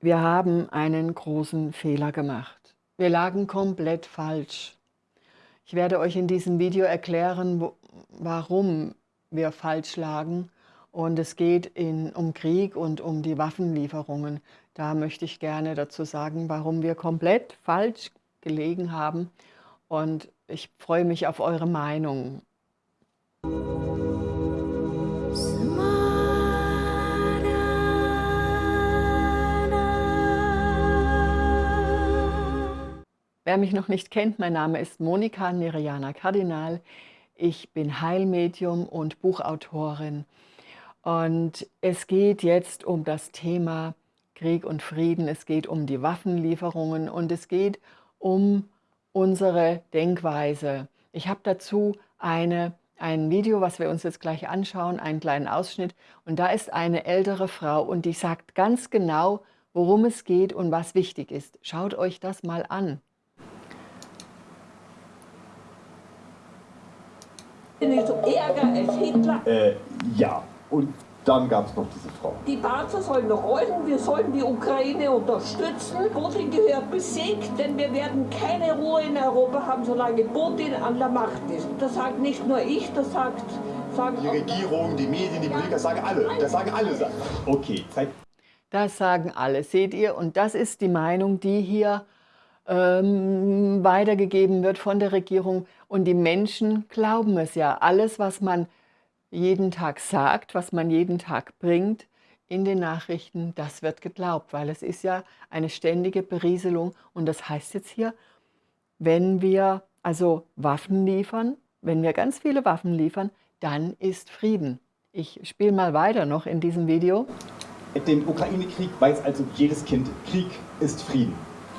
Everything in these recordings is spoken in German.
Wir haben einen großen Fehler gemacht. Wir lagen komplett falsch. Ich werde euch in diesem Video erklären, wo, warum wir falsch lagen. Und es geht in, um Krieg und um die Waffenlieferungen. Da möchte ich gerne dazu sagen, warum wir komplett falsch gelegen haben. Und ich freue mich auf eure Meinung. Wer mich noch nicht kennt, mein Name ist Monika Neriana Kardinal. Ich bin Heilmedium und Buchautorin. Und es geht jetzt um das Thema Krieg und Frieden. Es geht um die Waffenlieferungen und es geht um unsere Denkweise. Ich habe dazu eine, ein Video, was wir uns jetzt gleich anschauen, einen kleinen Ausschnitt. Und da ist eine ältere Frau und die sagt ganz genau, worum es geht und was wichtig ist. Schaut euch das mal an. Bin ich so ärger als Hitler. Äh, ja. Und dann gab es noch diese Frau. Die Panzer sollen rollen, wir sollen die Ukraine unterstützen. Putin gehört besiegt, denn wir werden keine Ruhe in Europa haben, solange Putin an der Macht ist. Das sagt nicht nur ich, das sagt... Sagen die Regierung, die Medien, die Politiker, sagen alle. Das sagen alle. Okay, Zeit. Das sagen alle, seht ihr? Und das ist die Meinung, die hier ähm, weitergegeben wird von der Regierung. Und die Menschen glauben es ja. Alles, was man jeden Tag sagt, was man jeden Tag bringt in den Nachrichten, das wird geglaubt, weil es ist ja eine ständige Berieselung. Und das heißt jetzt hier, wenn wir also Waffen liefern, wenn wir ganz viele Waffen liefern, dann ist Frieden. Ich spiele mal weiter noch in diesem Video. Den Ukraine-Krieg weiß also jedes Kind, Krieg ist Frieden.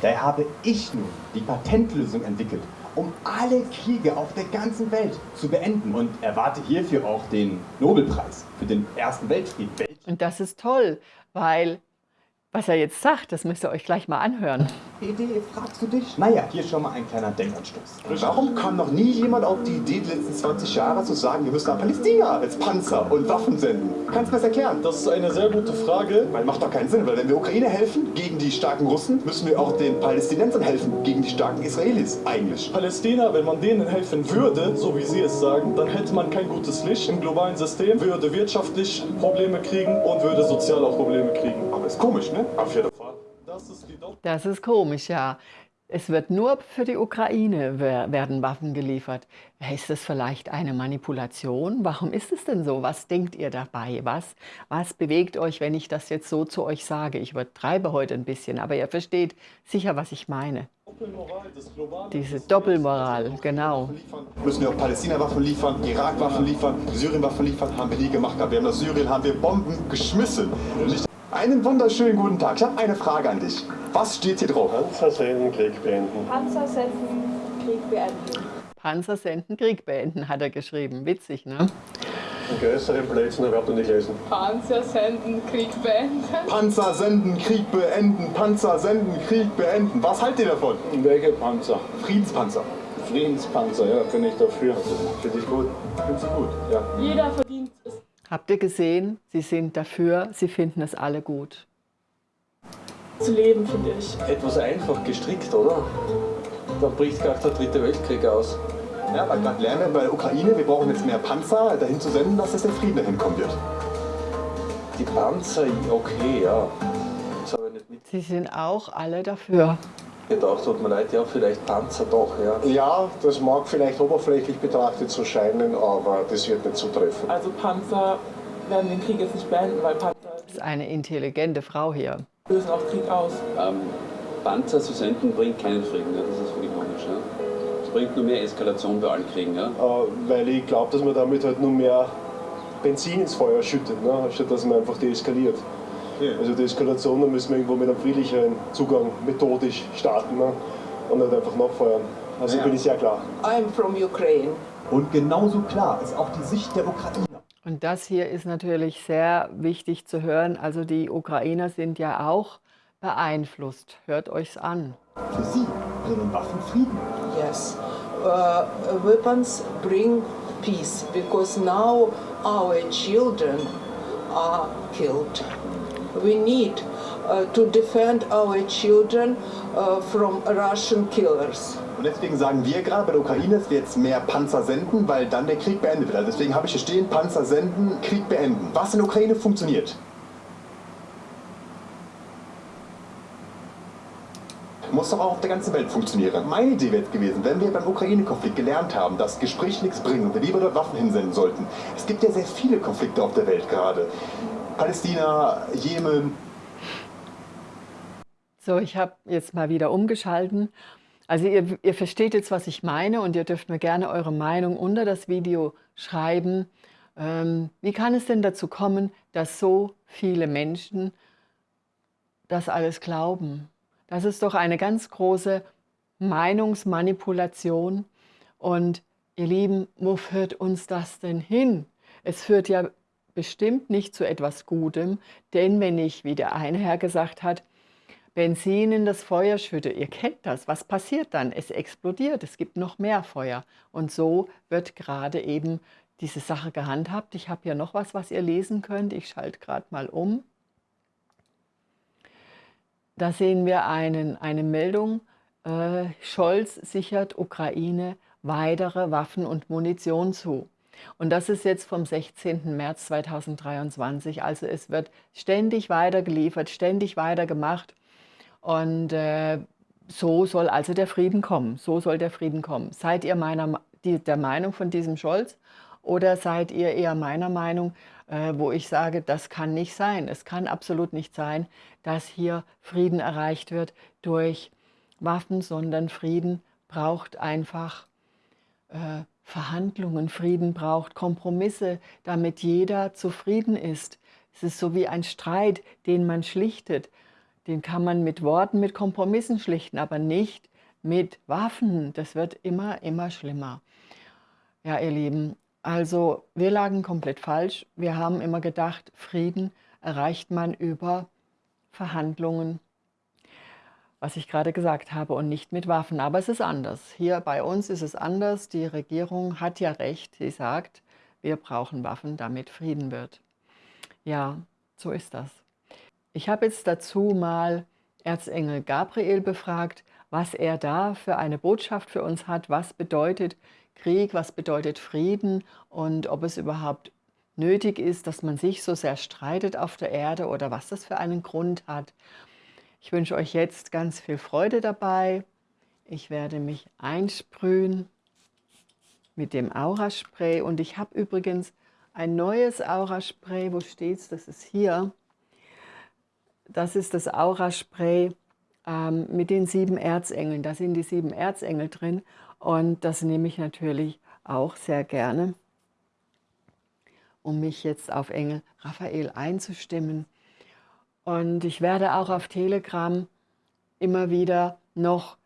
Daher habe ich nun die Patentlösung entwickelt, um alle Kriege auf der ganzen Welt zu beenden und erwarte hierfür auch den Nobelpreis für den Ersten Weltkrieg. Und das ist toll, weil was er jetzt sagt, das müsst ihr euch gleich mal anhören. Idee, fragst du dich? Naja, hier schon mal ein kleiner Denkanstoß. Warum kam noch nie jemand auf die Idee, die letzten 20 Jahre zu sagen, wir müssen nach Palästina als Panzer und Waffen senden? Kannst du das erklären? Das ist eine sehr gute Frage. Weil macht doch keinen Sinn, weil wenn wir Ukraine helfen gegen die starken Russen, müssen wir auch den Palästinensern helfen gegen die starken Israelis eigentlich. Palästina, wenn man denen helfen würde, so wie sie es sagen, dann hätte man kein gutes Licht im globalen System, würde wirtschaftlich Probleme kriegen und würde sozial auch Probleme kriegen. Aber ist komisch, ne? Auf jeden Fall. Das ist, komisch, ja. Es wird nur für die Ukraine werden Waffen geliefert. Ist das vielleicht eine Manipulation? Warum ist es denn so? Was denkt ihr dabei? Was, was bewegt euch, wenn ich das jetzt so zu euch sage? Ich übertreibe heute ein bisschen, aber ihr versteht sicher, was ich meine. Diese Doppelmoral, genau. Müssen wir auch Palästina-Waffen liefern, Irak-Waffen liefern, Syrien-Waffen liefern, haben wir nie gemacht. Wir haben nach Syrien haben wir Bomben geschmissen. Nicht einen wunderschönen guten Tag. Ich habe eine Frage an dich. Was steht hier drauf? Panzer senden, Krieg beenden. Panzer senden, Krieg beenden. Panzer senden, Krieg beenden, hat er geschrieben. Witzig, ne? In größeren Plätzen ich nicht lesen. Panzer senden, Krieg beenden. Panzer senden, Krieg beenden. Panzer senden, Krieg beenden. Was haltet ihr davon? Welche Panzer? Friedenspanzer. Friedenspanzer, ja, bin ich dafür. Finde ich gut. Findest du gut? Ja. Jeder. Habt ihr gesehen? Sie sind dafür, sie finden es alle gut. Zu leben, finde ich. Etwas einfach gestrickt, oder? Da bricht gerade der dritte Weltkrieg aus. Ja, weil gerade lernen wir bei der Ukraine, wir brauchen jetzt mehr Panzer dahin zu senden, dass es der Frieden dahin kommen wird. Die Panzer, okay, ja. Sie sind auch alle dafür. Gedacht hat man leid, ja, vielleicht Panzer doch, ja. Ja, das mag vielleicht oberflächlich betrachtet so scheinen, aber das wird nicht zutreffen. Also Panzer werden den Krieg jetzt nicht beenden, weil Panzer... Das ist eine intelligente Frau hier. Lösen auch Krieg aus. Ähm, Panzer zu senden bringt keinen Frieden, ja? das ist völlig logisch. Ja? Es bringt nur mehr Eskalation bei allen Kriegen. Ja? Äh, weil ich glaube, dass man damit halt nur mehr Benzin ins Feuer schüttet, ne? statt dass man einfach deeskaliert. Also die Eskalation, da müssen wir irgendwo mit einem friedlicheren Zugang methodisch starten ne? und nicht einfach nachfeuern. Also ja. bin ich sehr klar. I'm from Ukraine. Und genauso klar ist auch die Sicht der Ukrainer. Und das hier ist natürlich sehr wichtig zu hören. Also die Ukrainer sind ja auch beeinflusst. Hört euch's an. Für sie bringen Waffen Frieden. Yes. Uh, weapons bring peace because now our children are killed. We need uh, to defend our children uh, from Russian killers. Und deswegen sagen wir gerade bei der Ukraine, dass wir jetzt mehr Panzer senden, weil dann der Krieg beendet wird. Deswegen habe ich hier stehen, Panzer senden, Krieg beenden. Was in der Ukraine funktioniert. muss doch auch auf der ganzen Welt funktionieren. Meine Idee wäre gewesen, wenn wir beim Ukraine-Konflikt gelernt haben, dass Gespräche nichts bringen und wir lieber dort Waffen hinsenden sollten. Es gibt ja sehr viele Konflikte auf der Welt gerade. Palästina, Jemen. So, ich habe jetzt mal wieder umgeschalten. Also ihr, ihr versteht jetzt, was ich meine und ihr dürft mir gerne eure Meinung unter das Video schreiben. Ähm, wie kann es denn dazu kommen, dass so viele Menschen das alles glauben? Das ist doch eine ganz große Meinungsmanipulation. Und ihr Lieben, wo führt uns das denn hin? Es führt ja bestimmt nicht zu etwas Gutem, denn wenn ich, wie der eine Herr gesagt hat, Benzin in das Feuer schütte, ihr kennt das, was passiert dann? Es explodiert, es gibt noch mehr Feuer. Und so wird gerade eben diese Sache gehandhabt. Ich habe hier noch was, was ihr lesen könnt. Ich schalte gerade mal um. Da sehen wir einen, eine Meldung, äh, Scholz sichert Ukraine weitere Waffen und Munition zu. Und das ist jetzt vom 16. März 2023. Also es wird ständig weiter geliefert, ständig weiter gemacht. Und äh, so soll also der Frieden kommen. So soll der Frieden kommen. Seid ihr meiner, die, der Meinung von diesem Scholz oder seid ihr eher meiner Meinung, äh, wo ich sage, das kann nicht sein. Es kann absolut nicht sein, dass hier Frieden erreicht wird durch Waffen, sondern Frieden braucht einfach äh, Verhandlungen, Frieden braucht Kompromisse, damit jeder zufrieden ist. Es ist so wie ein Streit, den man schlichtet. Den kann man mit Worten, mit Kompromissen schlichten, aber nicht mit Waffen. Das wird immer, immer schlimmer. Ja, ihr Lieben, also wir lagen komplett falsch. Wir haben immer gedacht, Frieden erreicht man über Verhandlungen, was ich gerade gesagt habe, und nicht mit Waffen. Aber es ist anders. Hier bei uns ist es anders. Die Regierung hat ja recht. Sie sagt, wir brauchen Waffen, damit Frieden wird. Ja, so ist das. Ich habe jetzt dazu mal Erzengel Gabriel befragt, was er da für eine Botschaft für uns hat, was bedeutet Krieg, was bedeutet Frieden und ob es überhaupt nötig ist, dass man sich so sehr streitet auf der Erde oder was das für einen Grund hat. Ich wünsche euch jetzt ganz viel Freude dabei. Ich werde mich einsprühen mit dem Auraspray und ich habe übrigens ein neues Auraspray. Wo steht es? Das ist hier. Das ist das Auraspray ähm, mit den sieben Erzengeln. Da sind die sieben Erzengel drin und das nehme ich natürlich auch sehr gerne, um mich jetzt auf Engel Raphael einzustimmen. Und ich werde auch auf Telegram immer wieder noch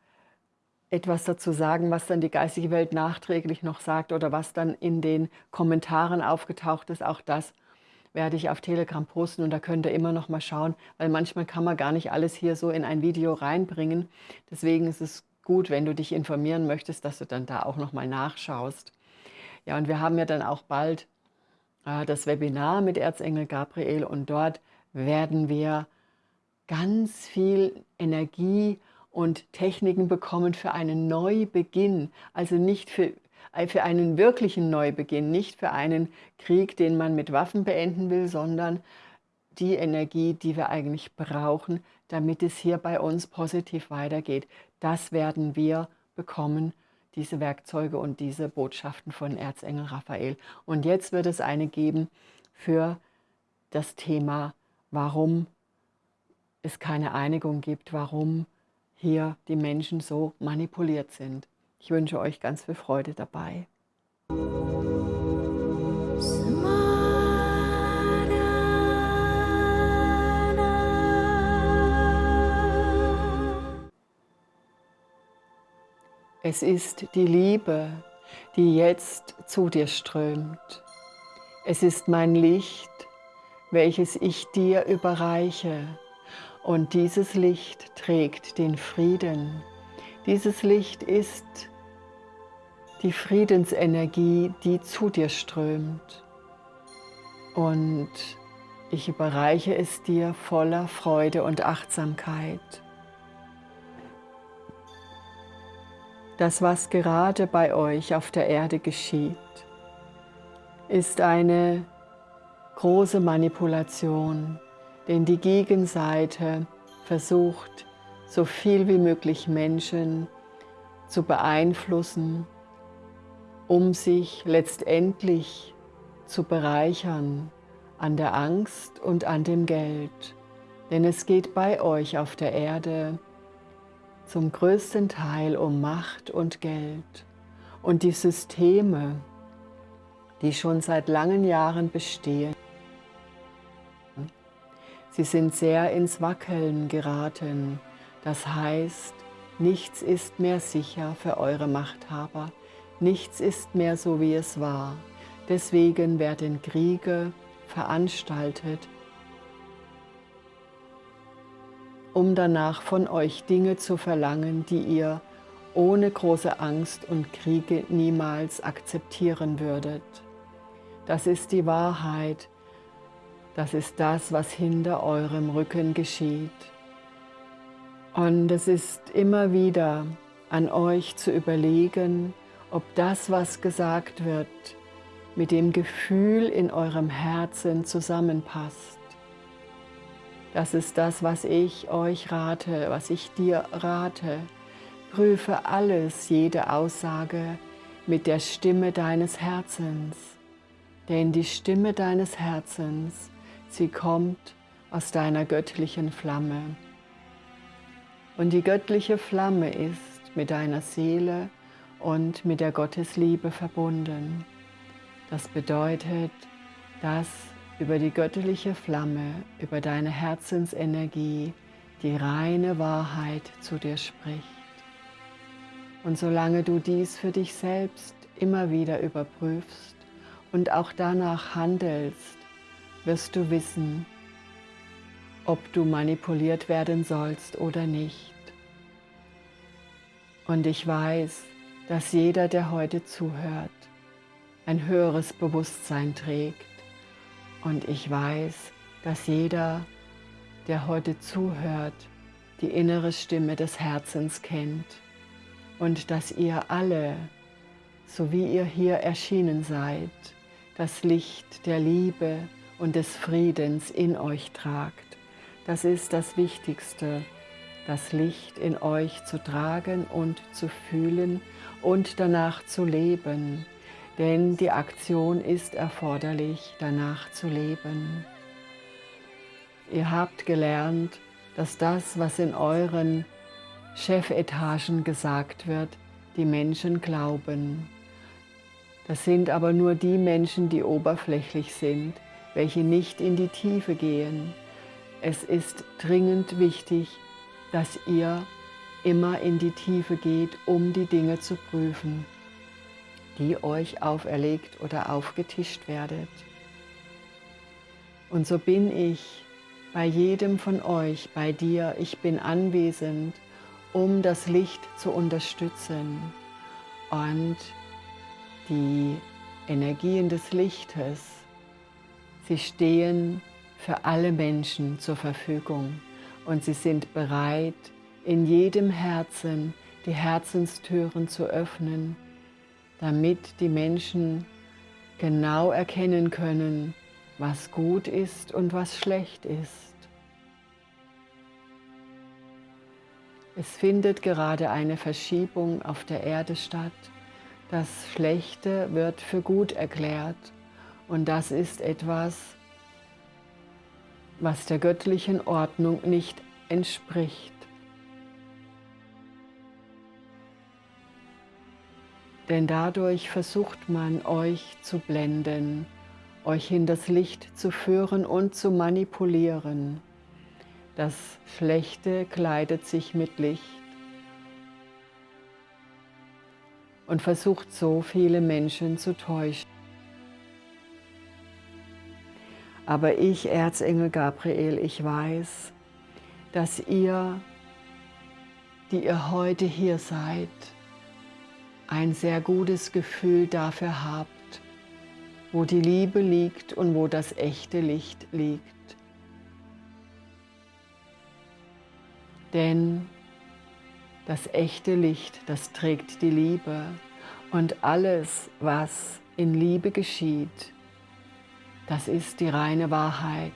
etwas dazu sagen, was dann die geistige Welt nachträglich noch sagt oder was dann in den Kommentaren aufgetaucht ist. Auch das werde ich auf Telegram posten und da könnt ihr immer noch mal schauen, weil manchmal kann man gar nicht alles hier so in ein Video reinbringen. Deswegen ist es gut, wenn du dich informieren möchtest, dass du dann da auch noch mal nachschaust. Ja, und wir haben ja dann auch bald äh, das Webinar mit Erzengel Gabriel und dort werden wir ganz viel Energie und Techniken bekommen für einen Neubeginn, also nicht für, äh, für einen wirklichen Neubeginn, nicht für einen Krieg, den man mit Waffen beenden will, sondern die Energie, die wir eigentlich brauchen, damit es hier bei uns positiv weitergeht. Das werden wir bekommen, diese Werkzeuge und diese Botschaften von Erzengel Raphael. Und jetzt wird es eine geben für das Thema, warum es keine Einigung gibt, warum hier die Menschen so manipuliert sind. Ich wünsche euch ganz viel Freude dabei. Es ist die Liebe, die jetzt zu dir strömt. Es ist mein Licht, welches ich dir überreiche. Und dieses Licht trägt den Frieden. Dieses Licht ist die Friedensenergie, die zu dir strömt. Und ich überreiche es dir voller Freude und Achtsamkeit. Das, was gerade bei euch auf der Erde geschieht, ist eine große Manipulation, denn die Gegenseite versucht, so viel wie möglich Menschen zu beeinflussen, um sich letztendlich zu bereichern an der Angst und an dem Geld. Denn es geht bei euch auf der Erde zum größten Teil um Macht und Geld. Und die Systeme, die schon seit langen Jahren bestehen, sie sind sehr ins Wackeln geraten. Das heißt, nichts ist mehr sicher für eure Machthaber, nichts ist mehr so, wie es war. Deswegen werden Kriege veranstaltet, um danach von euch Dinge zu verlangen, die ihr ohne große Angst und Kriege niemals akzeptieren würdet. Das ist die Wahrheit, das ist das, was hinter eurem Rücken geschieht. Und es ist immer wieder an euch zu überlegen, ob das, was gesagt wird, mit dem Gefühl in eurem Herzen zusammenpasst. Das ist das, was ich euch rate, was ich dir rate. Prüfe alles, jede Aussage mit der Stimme deines Herzens. Denn die Stimme deines Herzens, sie kommt aus deiner göttlichen Flamme. Und die göttliche Flamme ist mit deiner Seele und mit der Gottesliebe verbunden. Das bedeutet, dass über die göttliche Flamme, über deine Herzensenergie die reine Wahrheit zu dir spricht. Und solange du dies für dich selbst immer wieder überprüfst und auch danach handelst, wirst du wissen, ob du manipuliert werden sollst oder nicht. Und ich weiß, dass jeder, der heute zuhört, ein höheres Bewusstsein trägt. Und ich weiß, dass jeder, der heute zuhört, die innere Stimme des Herzens kennt und dass ihr alle, so wie ihr hier erschienen seid, das Licht der Liebe und des Friedens in euch tragt. Das ist das Wichtigste, das Licht in euch zu tragen und zu fühlen und danach zu leben denn die Aktion ist erforderlich, danach zu leben. Ihr habt gelernt, dass das, was in euren Chefetagen gesagt wird, die Menschen glauben. Das sind aber nur die Menschen, die oberflächlich sind, welche nicht in die Tiefe gehen. Es ist dringend wichtig, dass ihr immer in die Tiefe geht, um die Dinge zu prüfen die euch auferlegt oder aufgetischt werdet. Und so bin ich bei jedem von euch, bei dir, ich bin anwesend, um das Licht zu unterstützen und die Energien des Lichtes, sie stehen für alle Menschen zur Verfügung und sie sind bereit, in jedem Herzen die Herzenstüren zu öffnen damit die Menschen genau erkennen können, was gut ist und was schlecht ist. Es findet gerade eine Verschiebung auf der Erde statt. Das Schlechte wird für gut erklärt und das ist etwas, was der göttlichen Ordnung nicht entspricht. Denn dadurch versucht man euch zu blenden, euch in das Licht zu führen und zu manipulieren. Das Schlechte kleidet sich mit Licht und versucht so viele Menschen zu täuschen. Aber ich, Erzengel Gabriel, ich weiß, dass ihr, die ihr heute hier seid, ein sehr gutes Gefühl dafür habt, wo die Liebe liegt und wo das echte Licht liegt. Denn das echte Licht, das trägt die Liebe und alles, was in Liebe geschieht, das ist die reine Wahrheit.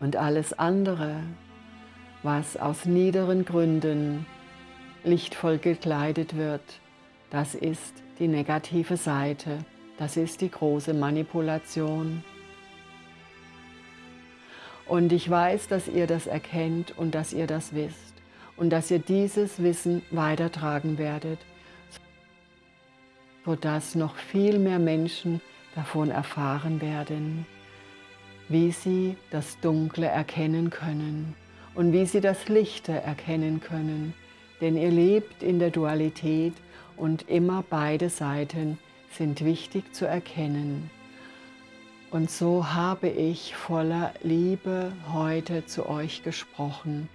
Und alles andere, was aus niederen Gründen lichtvoll gekleidet wird, das ist die negative Seite, das ist die große Manipulation. Und ich weiß, dass ihr das erkennt und dass ihr das wisst und dass ihr dieses Wissen weitertragen werdet, sodass noch viel mehr Menschen davon erfahren werden, wie sie das Dunkle erkennen können und wie sie das Lichte erkennen können. Denn ihr lebt in der Dualität und immer beide Seiten sind wichtig zu erkennen. Und so habe ich voller Liebe heute zu euch gesprochen.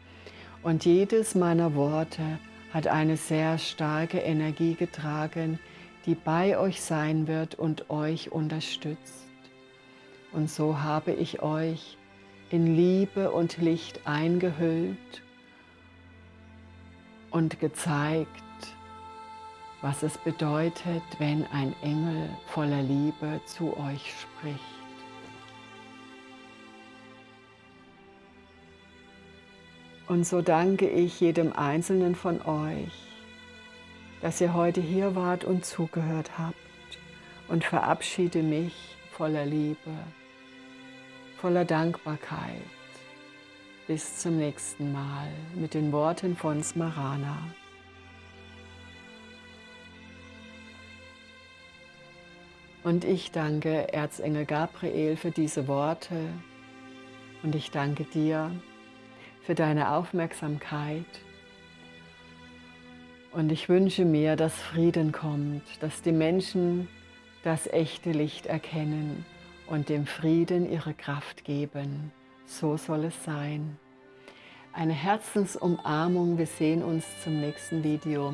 Und jedes meiner Worte hat eine sehr starke Energie getragen, die bei euch sein wird und euch unterstützt. Und so habe ich euch in Liebe und Licht eingehüllt und gezeigt, was es bedeutet, wenn ein Engel voller Liebe zu euch spricht. Und so danke ich jedem Einzelnen von euch, dass ihr heute hier wart und zugehört habt und verabschiede mich voller Liebe, voller Dankbarkeit. Bis zum nächsten Mal mit den Worten von Smarana. Und ich danke Erzengel Gabriel für diese Worte und ich danke dir für deine Aufmerksamkeit. Und ich wünsche mir, dass Frieden kommt, dass die Menschen das echte Licht erkennen und dem Frieden ihre Kraft geben. So soll es sein. Eine Herzensumarmung. Wir sehen uns zum nächsten Video.